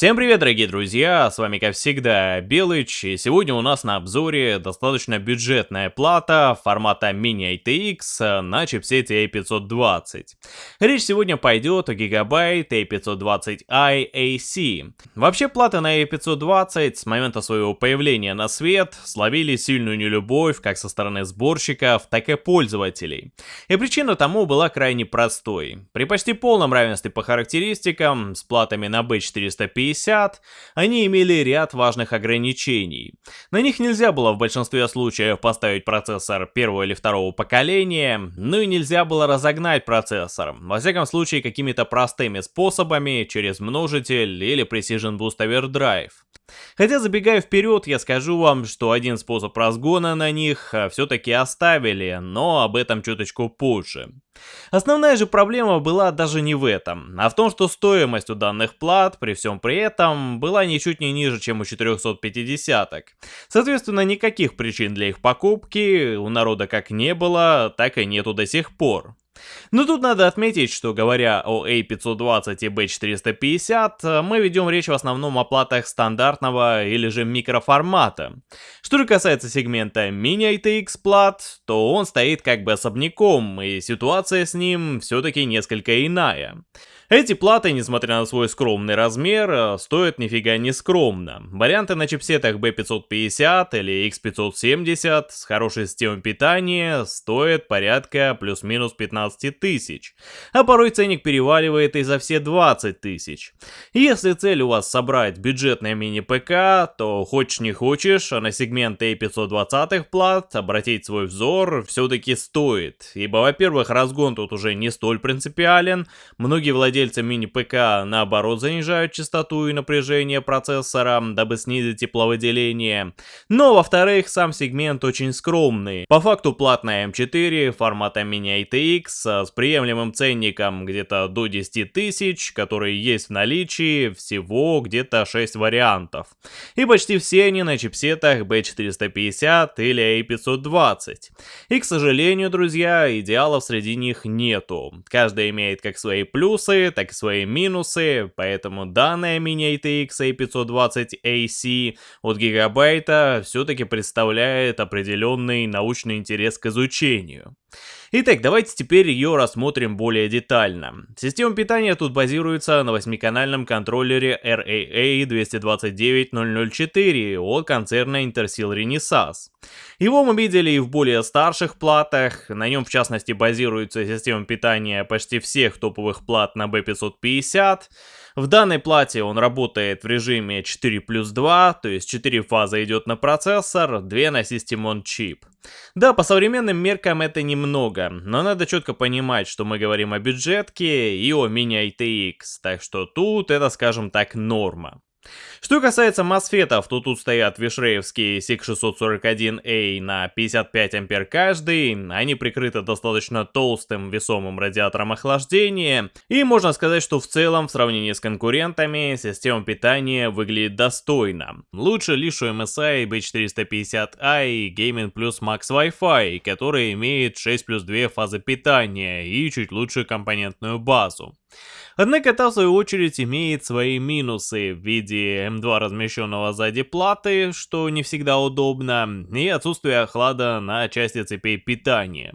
Всем привет, дорогие друзья, с вами как всегда Белыч, и сегодня у нас на обзоре достаточно бюджетная плата формата Mini ATX на чипсете A520. Речь сегодня пойдет о Gigabyte A520i AC. Вообще платы на A520 с момента своего появления на свет словили сильную нелюбовь как со стороны сборщиков, так и пользователей. И причина тому была крайне простой. При почти полном равенстве по характеристикам с платами на B450 50, они имели ряд важных ограничений. На них нельзя было в большинстве случаев поставить процессор первого или второго поколения, ну и нельзя было разогнать процессор, во всяком случае какими-то простыми способами, через множитель или Precision Boost Overdrive. Хотя забегая вперед, я скажу вам, что один способ разгона на них э, все-таки оставили, но об этом чуточку позже. Основная же проблема была даже не в этом, а в том, что стоимость у данных плат при всем при этом была ничуть не ниже, чем у 450-ок. Соответственно, никаких причин для их покупки у народа как не было, так и нету до сих пор. Но тут надо отметить, что говоря о A520 и B450, мы ведем речь в основном о платах стандартного или же микроформата. Что же касается сегмента Mini ITX плат, то он стоит как бы особняком, и ситуация с ним все-таки несколько иная. Эти платы, несмотря на свой скромный размер, э, стоят нифига не скромно. Варианты на чипсетах B550 или X570 с хорошей системой питания стоят порядка плюс-минус 15 тысяч, а порой ценник переваливает и за все 20 тысяч. Если цель у вас собрать бюджетное мини-ПК, то хочешь не хочешь, а на сегмент A520 плат обратить свой взор все-таки стоит, ибо во-первых разгон тут уже не столь принципиален, многие владельцы владельцы мини-ПК наоборот занижают частоту и напряжение процессора, дабы снизить тепловыделение. Но во-вторых, сам сегмент очень скромный. По факту платная М4 формата Mini ITX с приемлемым ценником где-то до 10 тысяч, которые есть в наличии, всего где-то 6 вариантов. И почти все они на чипсетах B450 или A520. И, к сожалению, друзья, идеалов среди них нету. Каждый имеет как свои плюсы, так и свои минусы, поэтому данная Mini ATX A520AC от Гигабайта все-таки представляет определенный научный интерес к изучению. Итак, давайте теперь ее рассмотрим более детально. Система питания тут базируется на 8-канальном контроллере RAA229004 от концерна Intersil Renesas. Его мы видели и в более старших платах, на нем в частности базируется система питания почти всех топовых плат на B550, в данной плате он работает в режиме 4 плюс 2, то есть 4 фазы идет на процессор, 2 на System on Chip. Да, по современным меркам это немного, но надо четко понимать, что мы говорим о бюджетке и о мини ITX, так что тут это, скажем так, норма. Что касается мосфетов, то тут стоят вишреевские SIG641A на 55 ампер каждый, они прикрыты достаточно толстым весомым радиатором охлаждения, и можно сказать, что в целом в сравнении с конкурентами система питания выглядит достойно. Лучше лишь у MSI B450i и Gaming Plus Max Wi-Fi, который имеет 6 плюс 2 фазы питания и чуть лучшую компонентную базу. Однако та в свою очередь имеет свои минусы в виде М2 размещенного сзади платы, что не всегда удобно, и отсутствие охлада на части цепей питания.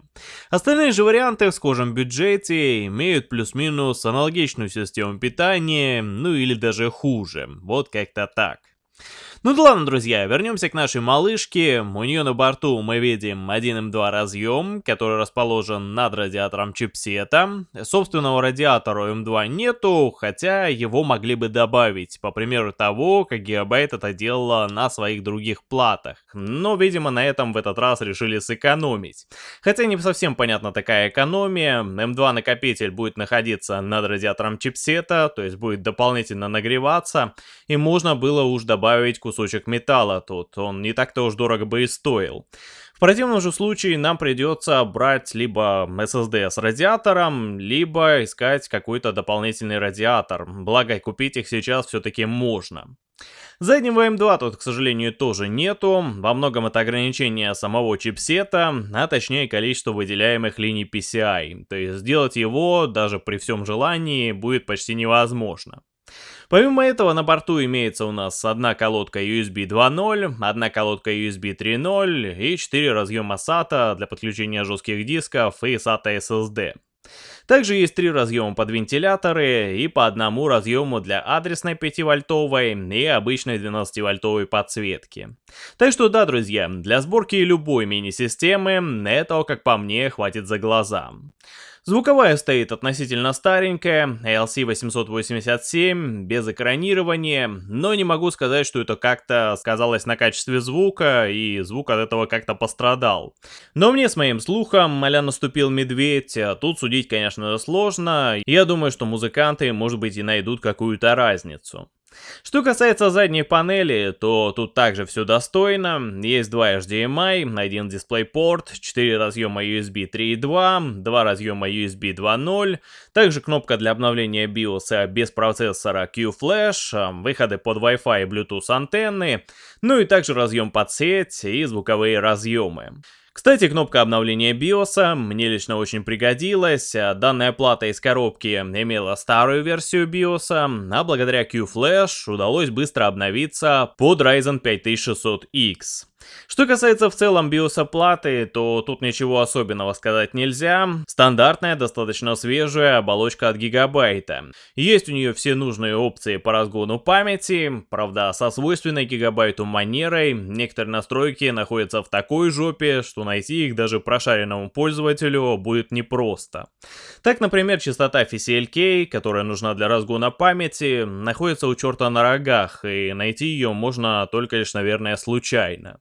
Остальные же варианты в схожем бюджете имеют плюс-минус аналогичную систему питания, ну или даже хуже, вот как-то так. Ну да ладно, друзья, вернемся к нашей малышке. У нее на борту мы видим 1М2 разъем, который расположен над радиатором чипсета. Собственного радиатора у М2 нету, хотя его могли бы добавить, по примеру того, как Gigabyte это делала на своих других платах. Но, видимо, на этом в этот раз решили сэкономить. Хотя не совсем понятна такая экономия. М2 накопитель будет находиться над радиатором чипсета, то есть будет дополнительно нагреваться, и можно было уж добавить кусок кусочек металла тут, он не так-то уж дорого бы и стоил. В противном же случае нам придется брать либо SSD с радиатором, либо искать какой-то дополнительный радиатор, благо купить их сейчас все-таки можно. Заднего M2 тут, к сожалению, тоже нету, во многом это ограничение самого чипсета, а точнее количество выделяемых линий PCI, то есть сделать его даже при всем желании будет почти невозможно. Помимо этого на борту имеется у нас одна колодка USB 2.0, одна колодка USB 3.0 и 4 разъема SATA для подключения жестких дисков и SATA SSD. Также есть три разъема под вентиляторы и по одному разъему для адресной 5-вольтовой и обычной 12-вольтовой подсветки. Так что да, друзья, для сборки любой мини-системы этого, как по мне, хватит за глаза. Звуковая стоит относительно старенькая, LC887, без экранирования, но не могу сказать, что это как-то сказалось на качестве звука, и звук от этого как-то пострадал. Но мне с моим слухом, а наступил медведь, а тут судить, конечно, сложно, я думаю, что музыканты, может быть, и найдут какую-то разницу. Что касается задней панели, то тут также все достойно. Есть два HDMI, один DisplayPort, 4 разъема USB 3.2, 2 разъема USB 2.0, также кнопка для обновления BIOS без процессора Q-Flash, выходы под Wi-Fi и Bluetooth антенны, ну и также разъем под сеть и звуковые разъемы. Кстати, кнопка обновления BIOS мне лично очень пригодилась. Данная плата из коробки имела старую версию BIOS, а благодаря Q-Flash удалось быстро обновиться под Ryzen 5600X. Что касается в целом биоса платы, то тут ничего особенного сказать нельзя. Стандартная, достаточно свежая оболочка от гигабайта. Есть у нее все нужные опции по разгону памяти, правда со свойственной гигабайту манерой. Некоторые настройки находятся в такой жопе, что найти их даже прошаренному пользователю будет непросто. Так, например, частота FCLK, которая нужна для разгона памяти, находится у черта на рогах, и найти ее можно только лишь, наверное, случайно.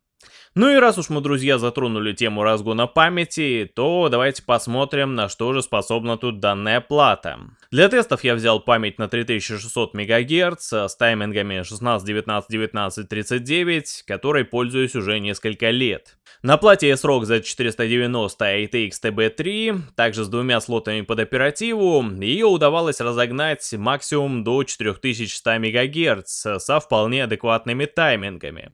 Ну и раз уж мы, друзья, затронули тему разгона памяти, то давайте посмотрим, на что же способна тут данная плата. Для тестов я взял память на 3600 МГц с таймингами 16, 19, 19, 39, которой пользуюсь уже несколько лет. На плате S-ROG Z490 ATX TB3, также с двумя слотами под оперативу, ее удавалось разогнать максимум до 4100 МГц со вполне адекватными таймингами.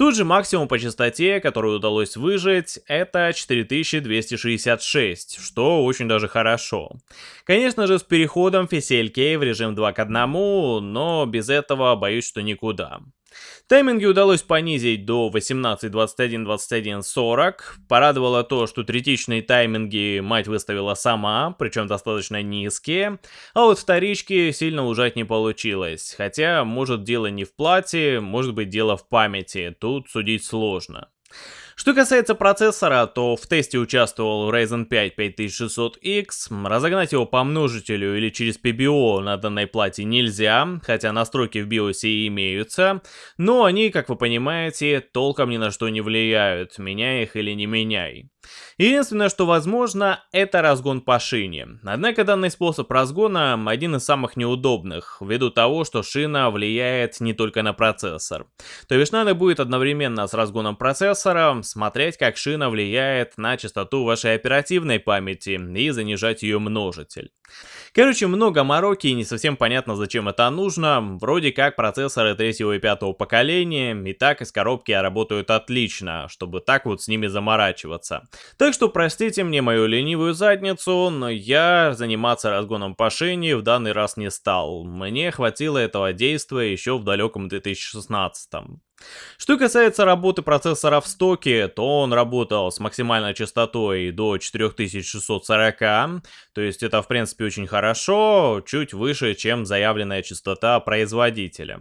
Тут же максимум по частоте, который удалось выжить, это 4266, что очень даже хорошо. Конечно же, с переходом FCLK в режим 2 к 1, но без этого боюсь, что никуда. Тайминги удалось понизить до 18, 21, 21, 40. Порадовало то, что третичные тайминги мать выставила сама, причем достаточно низкие. А вот вторички сильно ужать не получилось. Хотя, может дело не в плате, может быть дело в памяти. Тут судить сложно. Что касается процессора, то в тесте участвовал Ryzen 5 5600X, разогнать его по множителю или через PBO на данной плате нельзя, хотя настройки в BIOS имеются, но они, как вы понимаете, толком ни на что не влияют, меняй их или не меняй. Единственное, что возможно, это разгон по шине. Однако данный способ разгона один из самых неудобных, ввиду того, что шина влияет не только на процессор. То бишь надо будет одновременно с разгоном процессора смотреть, как шина влияет на частоту вашей оперативной памяти и занижать ее множитель. Короче, много мороки и не совсем понятно, зачем это нужно. Вроде как процессоры третьего и пятого поколения и так из коробки работают отлично, чтобы так вот с ними заморачиваться. Так что простите мне мою ленивую задницу, но я заниматься разгоном по шине в данный раз не стал. Мне хватило этого действия еще в далеком 2016 -м. Что касается работы процессора в стоке, то он работал с максимальной частотой до 4640, то есть это в принципе очень хорошо, чуть выше, чем заявленная частота производителя.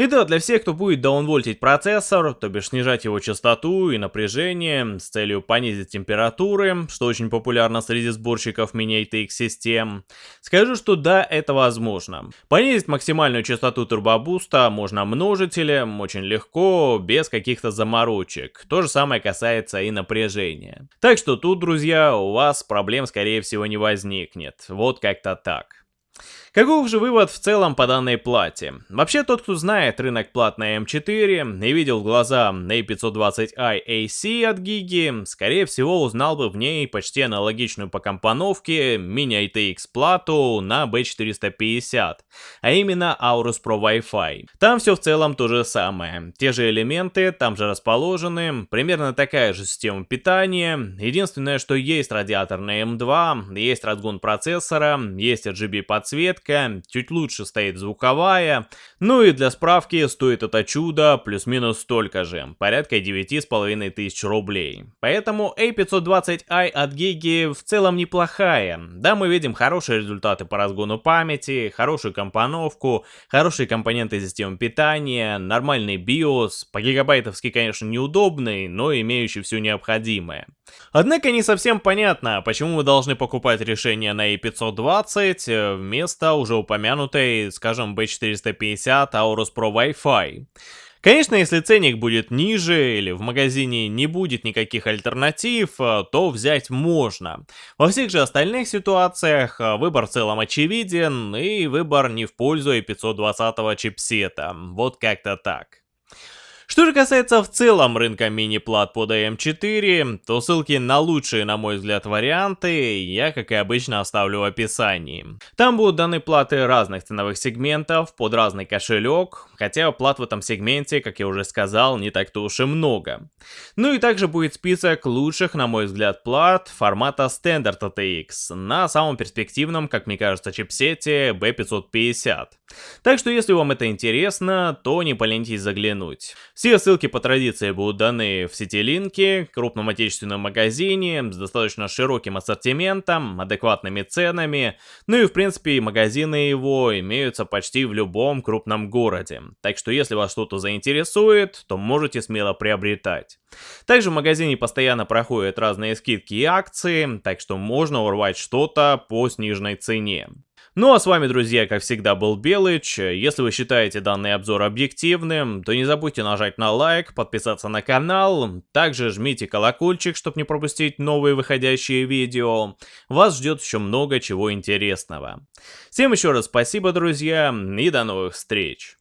И да, для всех, кто будет даунвольтить процессор, то бишь снижать его частоту и напряжение с целью понизить температуры, что очень популярно среди сборщиков мини-ATX систем, скажу, что да, это возможно. Понизить максимальную частоту турбобуста можно множителем, очень легко, без каких-то заморочек. То же самое касается и напряжения. Так что тут, друзья, у вас проблем скорее всего не возникнет. Вот как-то так. Каков же вывод в целом по данной плате? Вообще, тот, кто знает рынок плат на M4 и видел глаза A520i AC от Гиги, скорее всего узнал бы в ней почти аналогичную по компоновке мини-ITX плату на B450, а именно Aorus Pro Wi-Fi. Там все в целом то же самое, те же элементы там же расположены, примерно такая же система питания, единственное, что есть радиатор на M2, есть разгон процессора, есть RGB подсветка, подсветка, чуть лучше стоит звуковая. Ну и для справки стоит это чудо плюс-минус столько же, порядка 9,5 тысяч рублей. Поэтому A520i от Gigi в целом неплохая. Да, мы видим хорошие результаты по разгону памяти, хорошую компоновку, хорошие компоненты системы питания, нормальный BIOS, по гигабайтовски, конечно, неудобный, но имеющий все необходимое. Однако не совсем понятно, почему мы должны покупать решение на A520 э, вместо уже упомянутой, скажем, B450 Aorus Pro Wi-Fi. Конечно, если ценник будет ниже или в магазине не будет никаких альтернатив, э, то взять можно. Во всех же остальных ситуациях э, выбор в целом очевиден и выбор не в пользу i520 чипсета. Вот как-то так. Что же касается в целом рынка мини-плат под AM4, то ссылки на лучшие, на мой взгляд, варианты я, как и обычно, оставлю в описании. Там будут даны платы разных ценовых сегментов под разный кошелек, хотя плат в этом сегменте, как я уже сказал, не так-то уж и много. Ну и также будет список лучших, на мой взгляд, плат формата Standard ATX на самом перспективном, как мне кажется, чипсете B550. Так что если вам это интересно, то не поленитесь заглянуть. Все ссылки по традиции будут даны в сети линки, крупном отечественном магазине с достаточно широким ассортиментом, адекватными ценами, ну и в принципе магазины его имеются почти в любом крупном городе. Так что если вас что-то заинтересует, то можете смело приобретать. Также в магазине постоянно проходят разные скидки и акции, так что можно урвать что-то по сниженной цене. Ну а с вами, друзья, как всегда, был Белыч. Если вы считаете данный обзор объективным, то не забудьте нажать на лайк, подписаться на канал. Также жмите колокольчик, чтобы не пропустить новые выходящие видео. Вас ждет еще много чего интересного. Всем еще раз спасибо, друзья, и до новых встреч.